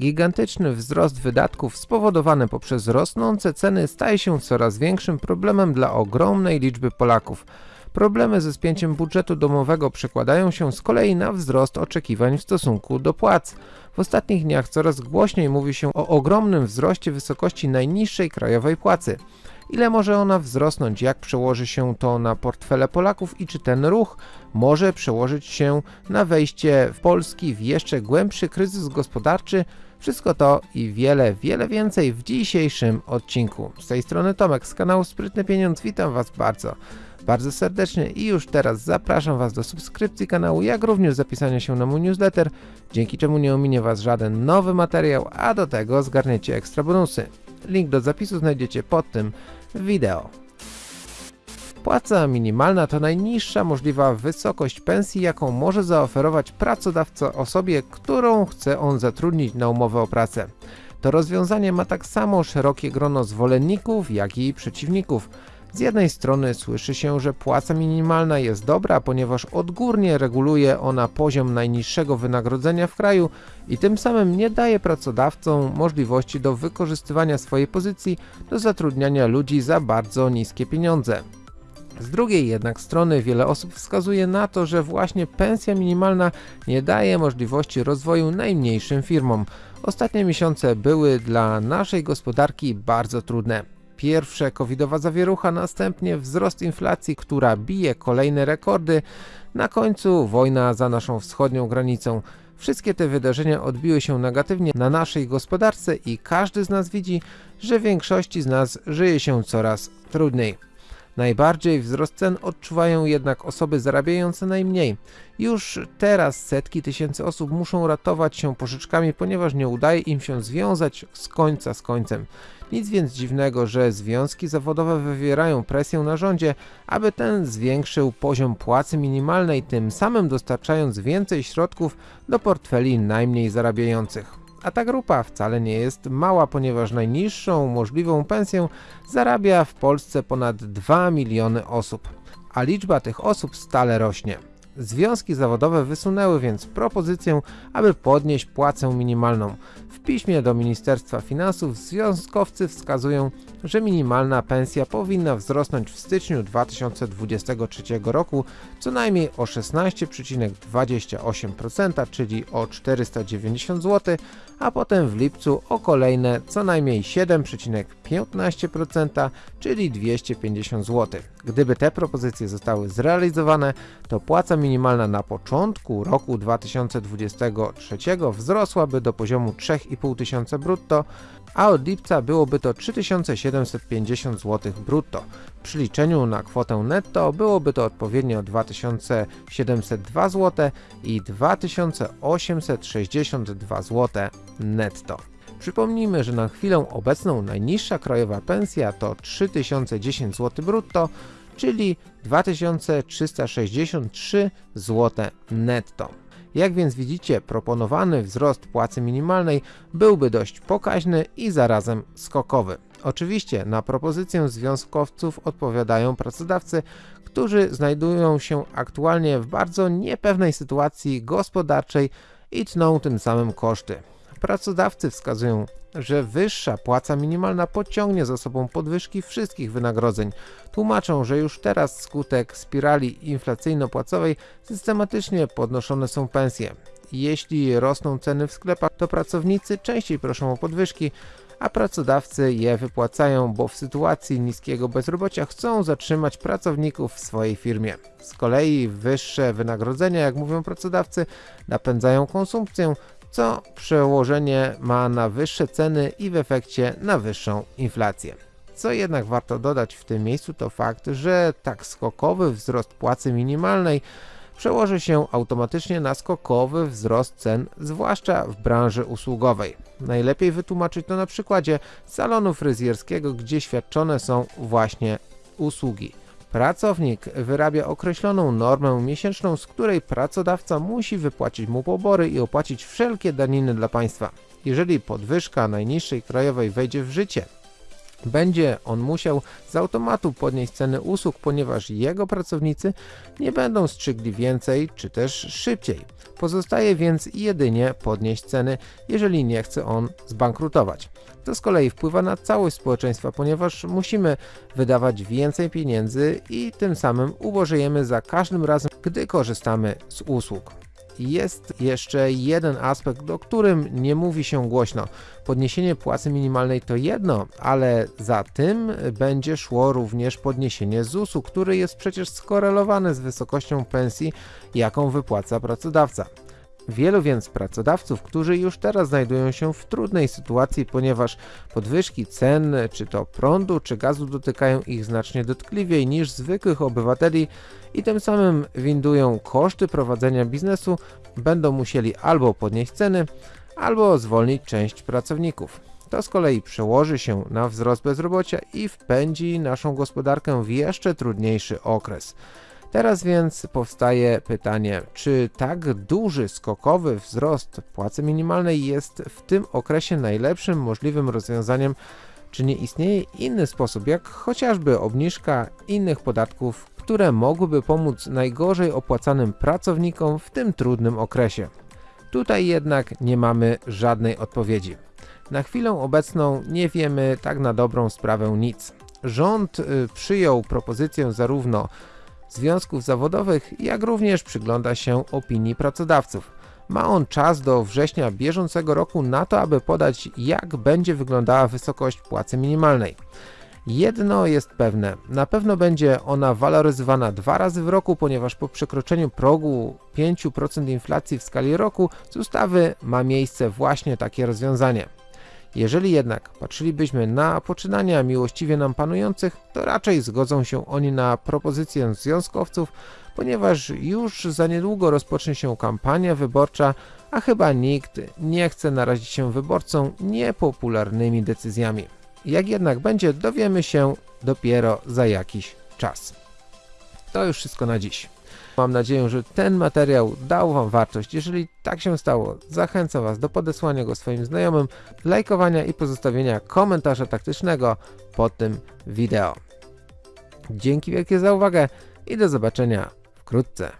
Gigantyczny wzrost wydatków spowodowany poprzez rosnące ceny staje się coraz większym problemem dla ogromnej liczby Polaków. Problemy ze spięciem budżetu domowego przekładają się z kolei na wzrost oczekiwań w stosunku do płac. W ostatnich dniach coraz głośniej mówi się o ogromnym wzroście wysokości najniższej krajowej płacy. Ile może ona wzrosnąć, jak przełoży się to na portfele Polaków i czy ten ruch może przełożyć się na wejście w Polski w jeszcze głębszy kryzys gospodarczy? Wszystko to i wiele, wiele więcej w dzisiejszym odcinku. Z tej strony Tomek z kanału Sprytny Pieniądz, witam Was bardzo bardzo serdecznie i już teraz zapraszam Was do subskrypcji kanału, jak również zapisania się na mój newsletter, dzięki czemu nie ominie Was żaden nowy materiał, a do tego zgarniecie ekstra bonusy. Link do zapisu znajdziecie pod tym wideo. Płaca minimalna to najniższa możliwa wysokość pensji, jaką może zaoferować pracodawca osobie, którą chce on zatrudnić na umowę o pracę. To rozwiązanie ma tak samo szerokie grono zwolenników, jak i przeciwników. Z jednej strony słyszy się, że płaca minimalna jest dobra, ponieważ odgórnie reguluje ona poziom najniższego wynagrodzenia w kraju i tym samym nie daje pracodawcom możliwości do wykorzystywania swojej pozycji do zatrudniania ludzi za bardzo niskie pieniądze. Z drugiej jednak strony wiele osób wskazuje na to, że właśnie pensja minimalna nie daje możliwości rozwoju najmniejszym firmom. Ostatnie miesiące były dla naszej gospodarki bardzo trudne. Pierwsze covidowa zawierucha, następnie wzrost inflacji, która bije kolejne rekordy, na końcu wojna za naszą wschodnią granicą. Wszystkie te wydarzenia odbiły się negatywnie na naszej gospodarce i każdy z nas widzi, że większości z nas żyje się coraz trudniej. Najbardziej wzrost cen odczuwają jednak osoby zarabiające najmniej. Już teraz setki tysięcy osób muszą ratować się pożyczkami, ponieważ nie udaje im się związać z końca z końcem. Nic więc dziwnego, że związki zawodowe wywierają presję na rządzie, aby ten zwiększył poziom płacy minimalnej, tym samym dostarczając więcej środków do portfeli najmniej zarabiających. A ta grupa wcale nie jest mała, ponieważ najniższą możliwą pensję zarabia w Polsce ponad 2 miliony osób, a liczba tych osób stale rośnie. Związki zawodowe wysunęły więc propozycję, aby podnieść płacę minimalną. W piśmie do Ministerstwa Finansów związkowcy wskazują, że minimalna pensja powinna wzrosnąć w styczniu 2023 roku co najmniej o 16,28%, czyli o 490 zł, a potem w lipcu o kolejne co najmniej 7,15%, czyli 250 zł. Gdyby te propozycje zostały zrealizowane, to płaca minimalna na początku roku 2023 wzrosłaby do poziomu 3,5 tysiąca brutto, a od lipca byłoby to 3750 zł brutto. Przy liczeniu na kwotę netto byłoby to odpowiednio 2702 zł i 2862 zł netto. Przypomnijmy, że na chwilę obecną najniższa krajowa pensja to 3010 zł brutto, czyli 2363 zł netto. Jak więc widzicie, proponowany wzrost płacy minimalnej byłby dość pokaźny i zarazem skokowy. Oczywiście na propozycję związkowców odpowiadają pracodawcy, którzy znajdują się aktualnie w bardzo niepewnej sytuacji gospodarczej i tną tym samym koszty. Pracodawcy wskazują, że wyższa płaca minimalna pociągnie za sobą podwyżki wszystkich wynagrodzeń. Tłumaczą, że już teraz skutek spirali inflacyjno-płacowej systematycznie podnoszone są pensje. Jeśli rosną ceny w sklepach, to pracownicy częściej proszą o podwyżki, a pracodawcy je wypłacają, bo w sytuacji niskiego bezrobocia chcą zatrzymać pracowników w swojej firmie. Z kolei wyższe wynagrodzenia, jak mówią pracodawcy, napędzają konsumpcję, co przełożenie ma na wyższe ceny i w efekcie na wyższą inflację. Co jednak warto dodać w tym miejscu to fakt, że tak skokowy wzrost płacy minimalnej przełoży się automatycznie na skokowy wzrost cen, zwłaszcza w branży usługowej. Najlepiej wytłumaczyć to na przykładzie salonu fryzjerskiego, gdzie świadczone są właśnie usługi. Pracownik wyrabia określoną normę miesięczną, z której pracodawca musi wypłacić mu pobory i opłacić wszelkie daniny dla państwa. Jeżeli podwyżka najniższej krajowej wejdzie w życie Będzie on musiał z automatu podnieść ceny usług, ponieważ jego pracownicy nie będą strzygli więcej czy też szybciej. Pozostaje więc jedynie podnieść ceny, jeżeli nie chce on zbankrutować. To z kolei wpływa na całość społeczeństwa, ponieważ musimy wydawać więcej pieniędzy i tym samym ubożejemy za każdym razem, gdy korzystamy z usług. Jest jeszcze jeden aspekt, o którym nie mówi się głośno. Podniesienie płacy minimalnej to jedno, ale za tym będzie szło również podniesienie ZUS-u, który jest przecież skorelowany z wysokością pensji, jaką wypłaca pracodawca. Wielu więc pracodawców, którzy już teraz znajdują się w trudnej sytuacji, ponieważ podwyżki cen czy to prądu czy gazu dotykają ich znacznie dotkliwiej niż zwykłych obywateli i tym samym windują koszty prowadzenia biznesu, będą musieli albo podnieść ceny, albo zwolnić część pracowników. To z kolei przełoży się na wzrost bezrobocia i wpędzi naszą gospodarkę w jeszcze trudniejszy okres. Teraz więc powstaje pytanie, czy tak duży, skokowy wzrost płacy minimalnej jest w tym okresie najlepszym możliwym rozwiązaniem, czy nie istnieje inny sposób, jak chociażby obniżka innych podatków, które mogłyby pomóc najgorzej opłacanym pracownikom w tym trudnym okresie. Tutaj jednak nie mamy żadnej odpowiedzi. Na chwilę obecną nie wiemy tak na dobrą sprawę nic. Rząd y, przyjął propozycję zarówno związków zawodowych, jak również przygląda się opinii pracodawców. Ma on czas do września bieżącego roku na to, aby podać jak będzie wyglądała wysokość płacy minimalnej. Jedno jest pewne, na pewno będzie ona waloryzowana dwa razy w roku, ponieważ po przekroczeniu progu 5% inflacji w skali roku z ustawy ma miejsce właśnie takie rozwiązanie. Jeżeli jednak patrzylibyśmy na poczynania miłościwie nam panujących, to raczej zgodzą się oni na propozycję związkowców, ponieważ już za niedługo rozpocznie się kampania wyborcza, a chyba nikt nie chce narazić się wyborcom niepopularnymi decyzjami. Jak jednak będzie, dowiemy się dopiero za jakiś czas. To już wszystko na dziś. Mam nadzieję, że ten materiał dał Wam wartość. Jeżeli tak się stało, zachęcam Was do podesłania go swoim znajomym, lajkowania i pozostawienia komentarza taktycznego pod tym wideo. Dzięki wielkie za uwagę i do zobaczenia wkrótce.